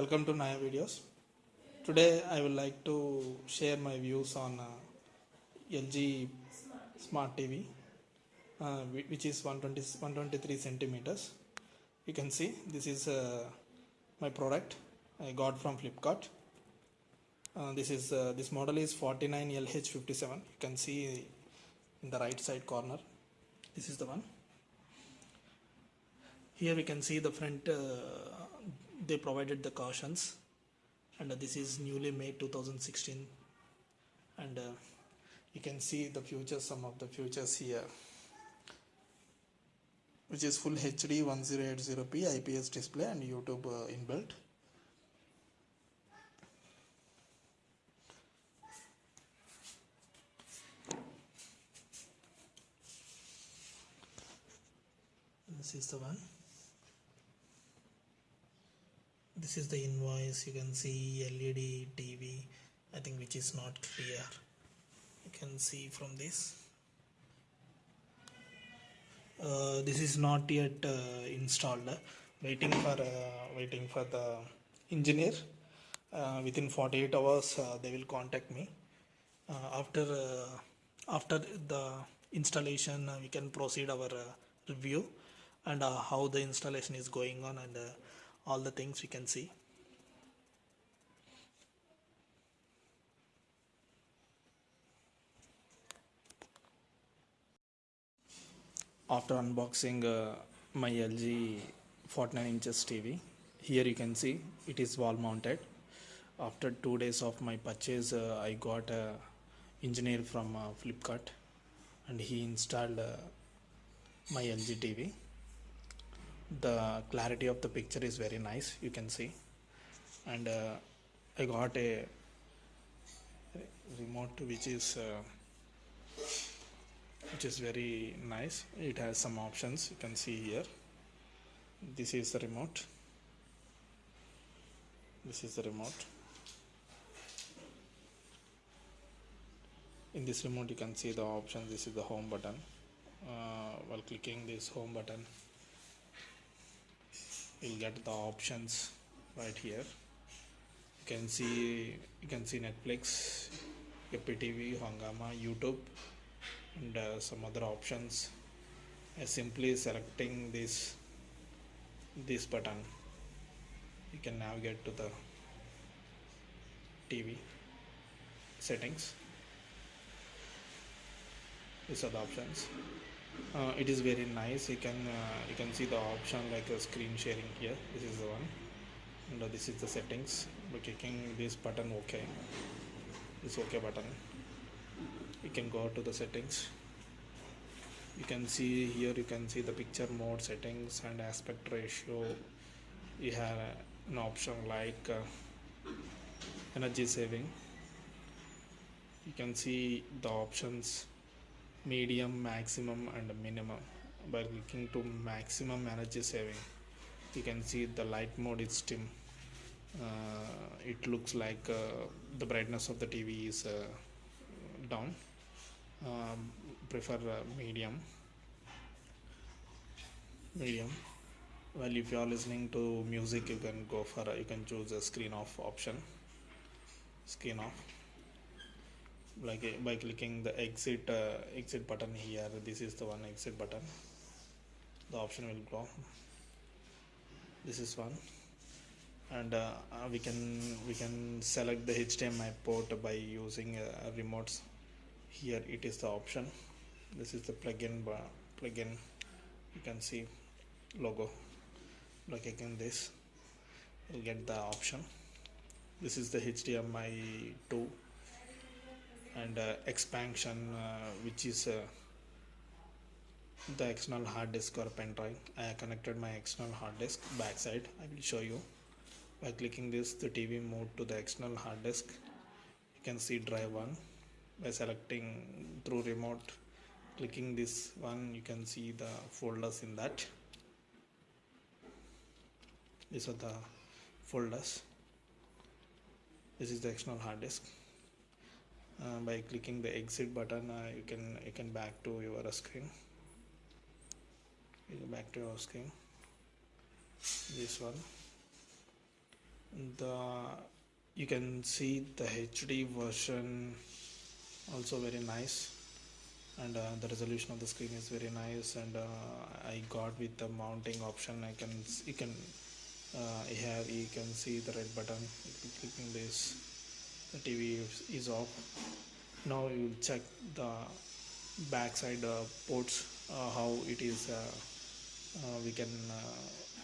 Welcome to Naya Videos. Today I would like to share my views on uh, LG Smart TV, uh, which is 120, 123 centimeters. You can see this is uh, my product I got from Flipkart. Uh, this is uh, this model is 49LH57. You can see in the right side corner. This is the one. Here we can see the front. They provided the cautions, and uh, this is newly made 2016. And uh, you can see the features. Some of the features here, which is full HD 1080p IPS display and YouTube uh, inbuilt. This is the one. This is the invoice. You can see LED TV. I think which is not clear. You can see from this. Uh, this is not yet uh, installed. Waiting for uh, waiting for the engineer. Uh, within 48 hours, uh, they will contact me. After after the installation, we can proceed our review and how the installation is going on and all the things we can see. After unboxing uh, my LG 49 inches TV, here you can see it is wall mounted. After two days of my purchase, uh, I got a engineer from uh, Flipkart and he installed uh, my LG TV. The clarity of the picture is very nice, you can see. And uh, I got a remote which is uh, which is very nice. It has some options you can see here. This is the remote. This is the remote. In this remote, you can see the options. This is the home button. Uh, while clicking this home button, you'll get the options right here. You can see you can see Netflix, TV, Hungama, YouTube, and uh, some other options. Uh, simply selecting this this button, you can navigate to the TV settings these are the options uh, it is very nice. You can uh, you can see the option like a screen sharing here. This is the one. And uh, this is the settings. By clicking this button ok. This ok button. You can go to the settings. You can see here you can see the picture mode settings and aspect ratio. You have an option like uh, energy saving. You can see the options medium maximum and minimum. By clicking to maximum energy saving you can see the light mode is dim. Uh, it looks like uh, the brightness of the tv is uh, down. Um, prefer uh, medium. Medium. Well if you are listening to music you can go for you can choose a screen off option. Screen off like uh, by clicking the exit uh, exit button here this is the one exit button. The option will go. This is one. And uh, uh, we can we can select the HDMI port by using uh, remotes. Here it is the option. This is the plugin bar plugin. You can see logo. By clicking this. You'll get the option. This is the HDMI 2 and uh, expansion uh, which is uh, the external hard disk or pen drive. I connected my external hard disk backside. I will show you. By clicking this the TV moved to the external hard disk. You can see drive 1 by selecting through remote clicking this one you can see the folders in that. These are the folders. This is the external hard disk by clicking the exit button uh, you can you can back to your screen. You back to your screen. This one. The you can see the HD version also very nice. And uh, the resolution of the screen is very nice. And uh, I got with the mounting option. I can you can uh, here you can see the red button. Clicking this the TV is off. Now you will check the backside uh, ports uh, how it is uh, uh, we can uh,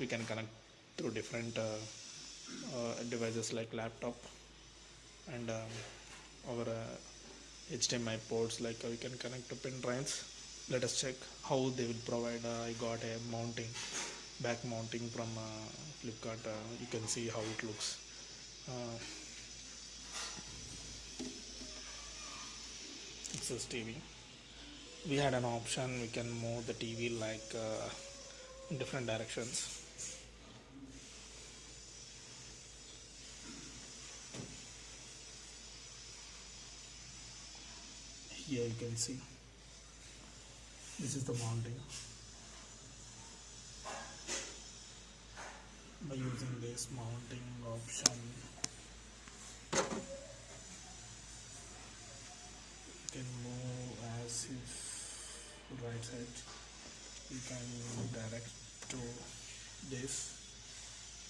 we can connect through different uh, devices like laptop and um, our HDMI ports like we can connect to pen drives. Let us check how they will provide I got a mounting back mounting from Flipkart. You can see how it looks says TV we had an option. We can move the TV like uh, in different directions. Here you can see. This is the mounting. By using this mounting option can move as if right side you can direct to this.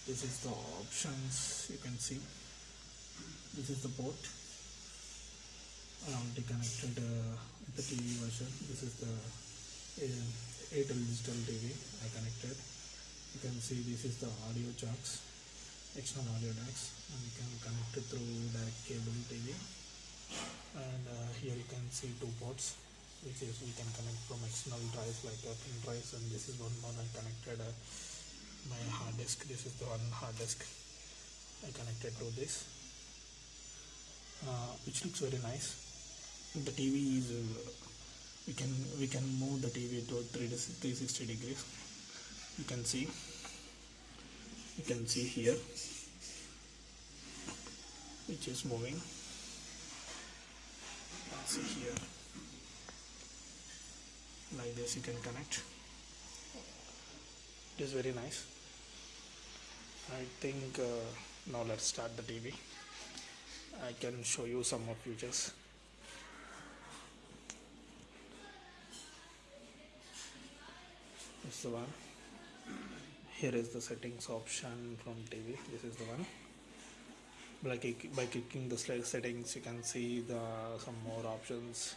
This is the options you can see. This is the port. Already connected uh, the TV version. This is the uh, digital TV I connected. You can see this is the audio jacks external audio jacks and you can connect it through direct cable TV and here you can see two ports which is we can connect from external drives like a pin drives and this is one more I connected uh, my hard disk. This is the one hard disk I connected to this uh, which looks very nice. The TV is uh, we can we can move the TV to 360 degrees. You can see you can see here which is moving see here. Like this you can connect. It is very nice. I think uh, now let's start the TV I can show you some more features. This is the one. Here is the settings option from TV this is the one by, by clicking the settings you can see the some more options.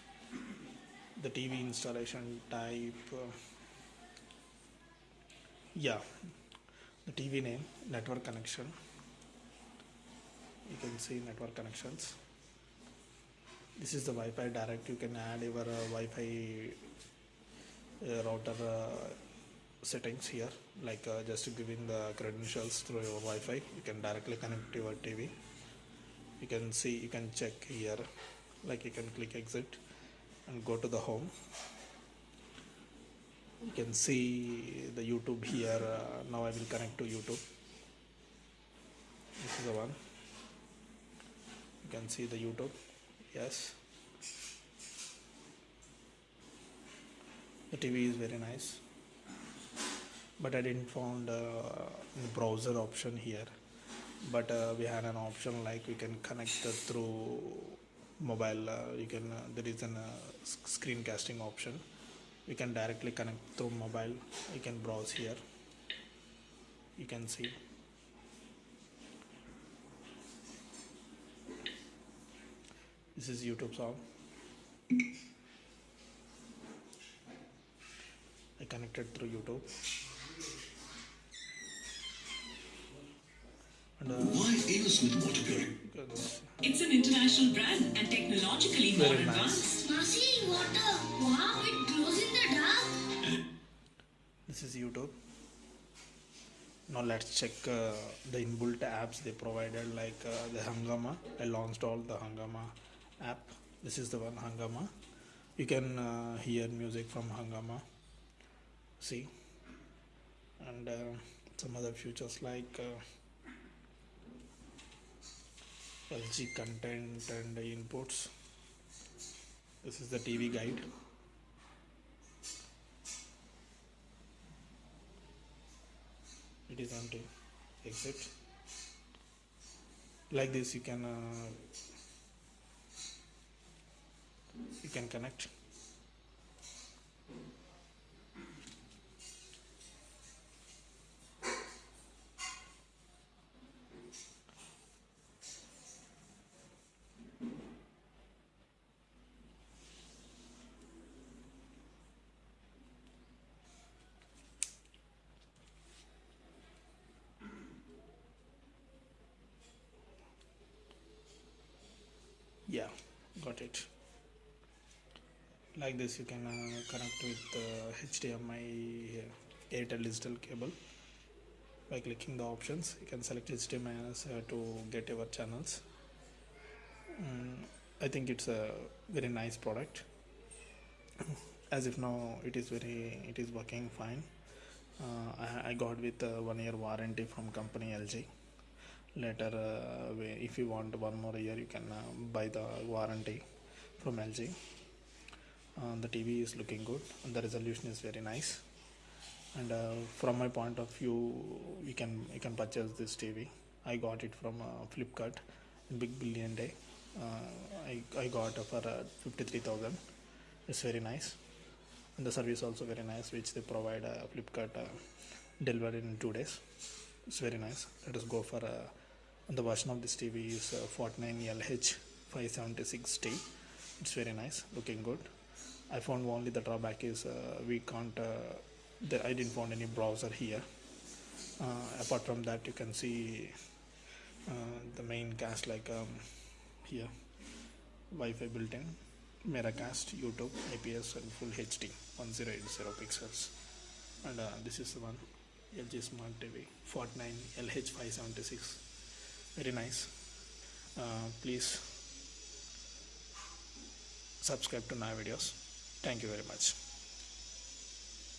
The TV installation type uh, yeah. The TV name network connection. You can see network connections. This is the Wi-Fi direct. You can add your uh, Wi-Fi uh, router uh, settings here. Like uh, just giving the credentials through your Wi-Fi. You can directly connect to your TV you can see you can check here. Like you can click exit and go to the home. You can see the YouTube here. Uh, now I will connect to YouTube. This is the one. You can see the YouTube. Yes. The TV is very nice. But I didn't found uh, the browser option here but uh, we had an option like we can connect uh, through mobile uh, you can uh, there is an uh, screencasting option. You can directly connect through mobile. You can browse here. You can see. This is youtube song. I connected through youtube and uh, Why Aerosmith water purifying? goodness, It's an international brand and technologically more Very nice. advanced. Masi, water. Wow, it glows in the dark. this is youtube now let's check uh, the inbuilt apps they provided like uh, the hungama i launched all the hungama app this is the one hungama you can uh, hear music from hungama see and uh, some other features like uh, lg content and inputs. This is the tv guide. It is on to exit. Like this you can uh, you can connect yeah got it. Like this you can uh, connect with uh, HDMI uh, Airtel digital cable. By clicking the options you can select HDMI uh, to get your channels. Mm, I think it's a very nice product. As if now it is very it is working fine. Uh, I, I got with uh, one year warranty from company LG later uh, if you want one more year you can uh, buy the warranty from LG uh, the TV is looking good. The resolution is very nice. And uh, from my point of view you can you can purchase this TV I got it from uh, Flipkart Big Billion Day. Uh, I, I got for uh, 53,000 it's very nice. And the service also very nice which they provide Flipkart delivered in two days. It's very nice. Let us go for uh, the version of this TV is uh, 49LH 576T it's very nice looking good. I found only the drawback is uh, we can't uh, there, I didn't find any browser here. Uh, apart from that you can see uh, the main cast like um, here. Wi-Fi built-in Miracast YouTube IPS and full HD 1080 pixels. And uh, this is the one LG Smart TV 49 LH576 very nice. Uh, please subscribe to my videos. Thank you very much